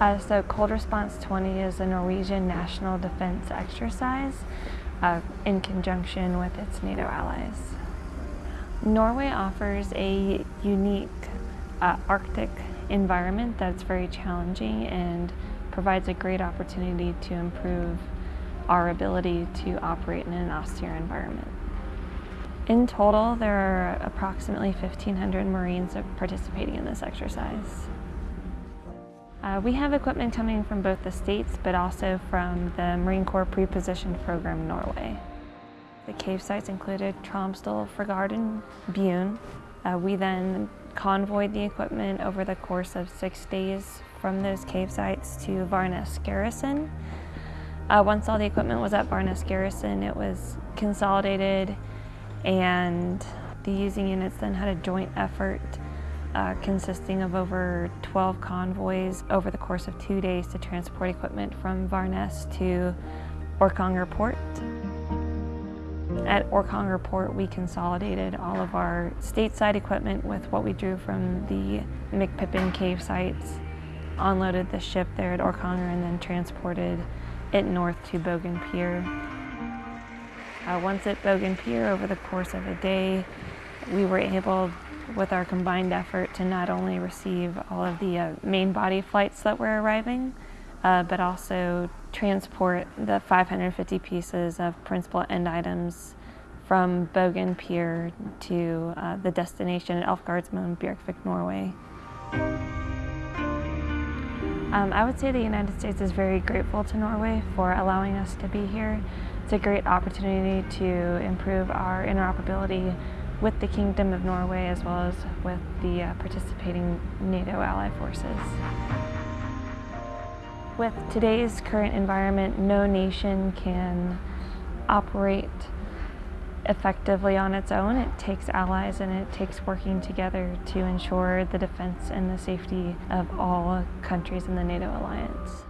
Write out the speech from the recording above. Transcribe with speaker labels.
Speaker 1: Uh, so Cold Response 20 is a Norwegian national defense exercise uh, in conjunction with its NATO allies. Norway offers a unique uh, Arctic environment that's very challenging and provides a great opportunity to improve our ability to operate in an austere environment. In total, there are approximately 1,500 Marines participating in this exercise. Uh, we have equipment coming from both the States, but also from the Marine Corps Pre-Positioned Program Norway. The cave sites included Tromsdal, Frigard, and Bjugn. Uh, we then convoyed the equipment over the course of six days from those cave sites to Varnes Garrison. Uh, once all the equipment was at Varnes Garrison, it was consolidated and the using units then had a joint effort uh, consisting of over 12 convoys over the course of two days to transport equipment from Varnes to Orkanger Port. At Orkanger Port, we consolidated all of our stateside equipment with what we drew from the McPippin cave sites, unloaded the ship there at Orkanger, and then transported it north to Bogen Pier. Uh, once at Bogen Pier, over the course of a day, we were able with our combined effort to not only receive all of the uh, main body flights that were arriving, uh, but also transport the 550 pieces of principal end items from Bogen Pier to uh, the destination at Elvegårdsmoen, Bjerkvik, Norway. Um, I would say the United States is very grateful to Norway for allowing us to be here. It's a great opportunity to improve our interoperability with the Kingdom of Norway as well as with the uh, participating NATO ally forces. With today's current environment, no nation can operate effectively on its own. It takes allies and it takes working together to ensure the defense and the safety of all countries in the NATO alliance.